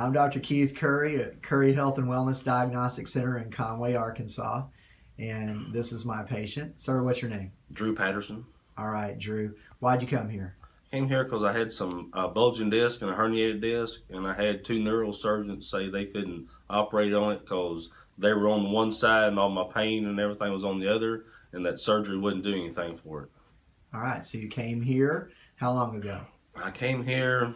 I'm Dr. Keith Curry at Curry Health and Wellness Diagnostic Center in Conway, Arkansas. And this is my patient. Sir, what's your name? Drew Patterson. All right, Drew. Why'd you come here? Came here because I had some uh, bulging disc and a herniated disc, and I had two neurosurgeons say they couldn't operate on it because they were on one side and all my pain and everything was on the other, and that surgery wouldn't do anything for it. All right, so you came here how long ago? I came here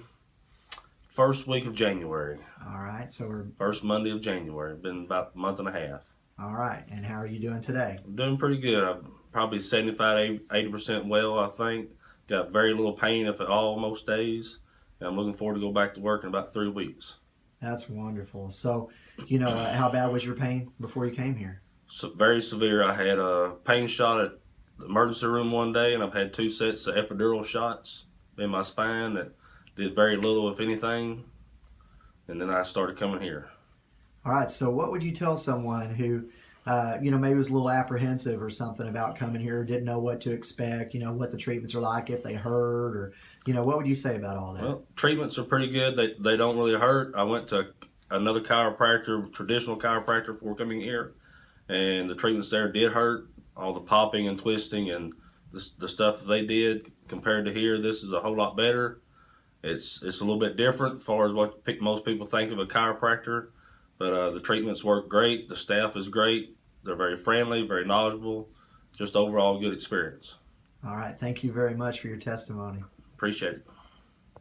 first week of January, All right, so we're first Monday of January. Been about a month and a half. all right. And how are you doing today? I'm doing pretty good. I'm probably 75, 80% well, I think. Got very little pain, if at all, most days. And I'm looking forward to go back to work in about three weeks. That's wonderful. So, you know, uh, how bad was your pain before you came here? So very severe. I had a pain shot at the emergency room one day, and I've had two sets of epidural shots in my spine that did very little, if anything. And then I started coming here. All right, so what would you tell someone who, uh, you know, maybe was a little apprehensive or something about coming here, didn't know what to expect, you know, what the treatments are like, if they hurt, or, you know, what would you say about all that? Well, treatments are pretty good. They they don't really hurt. I went to another chiropractor, traditional chiropractor, before coming here, and the treatments there did hurt. All the popping and twisting and the, the stuff they did compared to here, this is a whole lot better. It's it's a little bit different as far as what most people think of a chiropractor, but uh, the treatments work great. The staff is great. They're very friendly, very knowledgeable. Just overall good experience. all right, thank you very much for your testimony. Appreciate it.